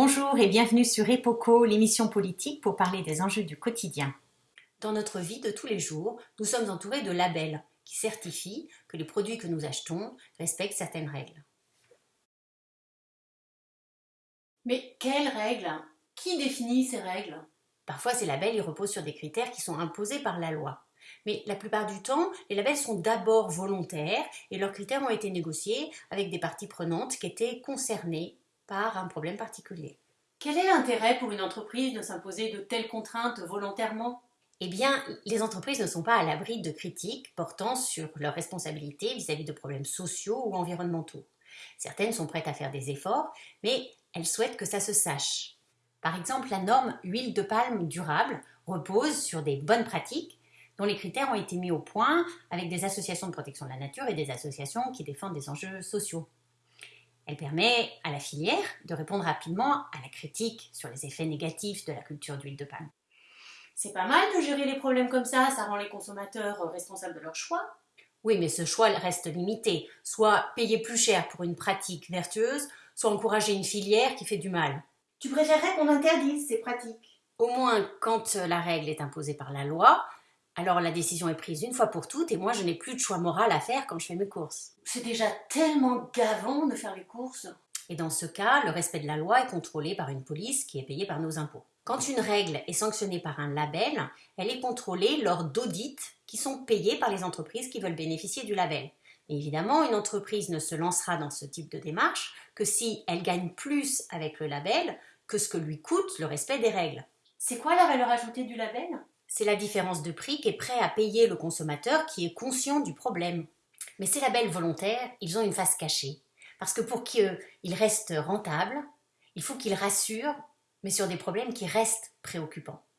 Bonjour et bienvenue sur Epoco, l'émission politique pour parler des enjeux du quotidien. Dans notre vie de tous les jours, nous sommes entourés de labels qui certifient que les produits que nous achetons respectent certaines règles. Mais quelles règles? Qui définit ces règles? Parfois, ces labels ils reposent sur des critères qui sont imposés par la loi. Mais la plupart du temps, les labels sont d'abord volontaires et leurs critères ont été négociés avec des parties prenantes qui étaient concernées par un problème particulier. Quel est l'intérêt pour une entreprise de s'imposer de telles contraintes volontairement? Eh bien, les entreprises ne sont pas à l'abri de critiques portant sur leurs responsabilités vis-à-vis de problèmes sociaux ou environnementaux. Certaines sont prêtes à faire des efforts, mais elles souhaitent que ça se sache. Par exemple, la norme huile de palme durable repose sur des bonnes pratiques dont les critères ont été mis au point avec des associations de protection de la nature et des associations qui défendent des enjeux sociaux. Elle permet à la filière de répondre rapidement à la critique sur les effets négatifs de la culture d'huile de palme. C'est pas mal de gérer les problèmes comme ça, ça rend les consommateurs responsables de leur choix. Oui, mais ce choix reste limité. Soit payer plus cher pour une pratique vertueuse, soit encourager une filière qui fait du mal. Tu préférerais qu'on interdise ces pratiques? Au moins, quand la règle est imposée par la loi, alors la décision est prise une fois pour toutes et moi je n'ai plus de choix moral à faire quand je fais mes courses. C'est déjà tellement gavant de faire les courses. Et dans ce cas, le respect de la loi est contrôlé par une police qui est payée par nos impôts. Quand une règle est sanctionnée par un label, elle est contrôlée lors d'audits qui sont payés par les entreprises qui veulent bénéficier du label. Et évidemment, une entreprise ne se lancera dans ce type de démarche que si elle gagne plus avec le label que ce que lui coûte le respect des règles. C'est quoi la valeur ajoutée du label? C'est la différence de prix qu'est prêt à payer le consommateur qui est conscient du problème. Mais ces labels volontaires, ils ont une face cachée. Parce que pour qu'ils restent rentables, il faut qu'ils rassurent, mais sur des problèmes qui restent préoccupants.